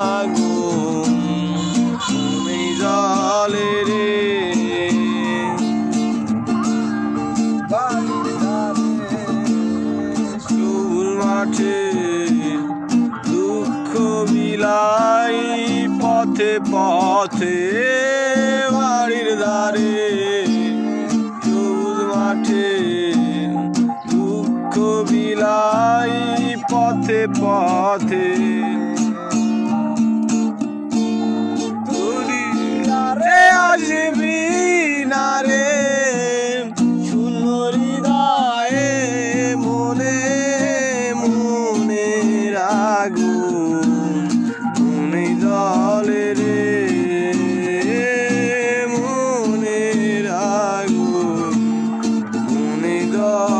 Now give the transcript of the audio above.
আগুন তুমি রে। সবুজ মাঠে দুঃখ পথে পথে বাড়ির ধারে সবুজ মাঠে দুঃখ বিলাই পথে পথে আগুন মনে জলে রে মনের আগুন মনে জল